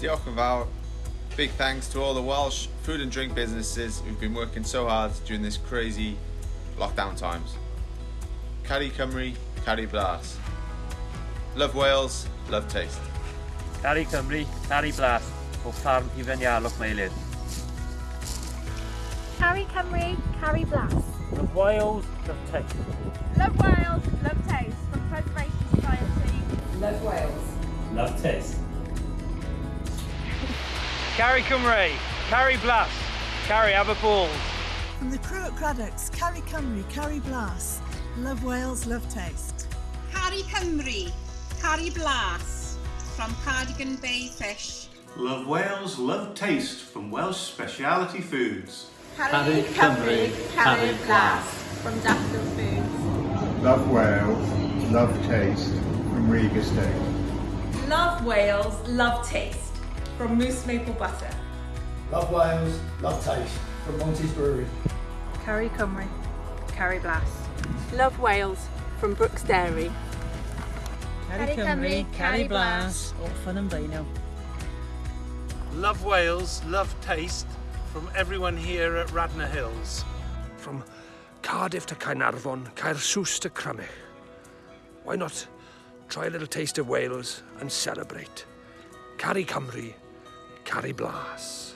Diolch yn fawr. Big thanks to all the Welsh food and drink businesses who've been working so hard during this crazy lockdown times. Caru Cymru, Caru Blas. Love Wales, love taste. Caru Cymru, Caru Blas, o ffarm Ifenialwch Meilir. Caru Cymru, caru Blas. Love Wales, love taste. Love Wales, love taste from Preservation Society. Love Wales. Love taste. Caru Cymru, caru Blas, carry Aberballs. From the crew at Craddock's, Caru Cymru, Caru Blas. Love Wales, love taste. Caru Cymru, Caru Blas from Cardigan Bay Fish. Love Wales, love taste from Welsh Speciality Foods. Caru Cymru, caru Blas from Daffodil Foods. Love Wales, love taste from Riga Steak. Love Wales, love taste from Moose Maple Butter. Love Wales, love taste from Monty's Brewery. Caru Cymru, caru Blas. Love Wales from Brooks Dairy. Caru Cymru, caru Blas. o Ffyn yn Beino. Love Wales, love taste from everyone here at Radnor Hills. From Cardiff to Caernarfon, Caersws to Crymych. Why not try a little taste of Wales and celebrate? Caru Cymru, Caru Blas.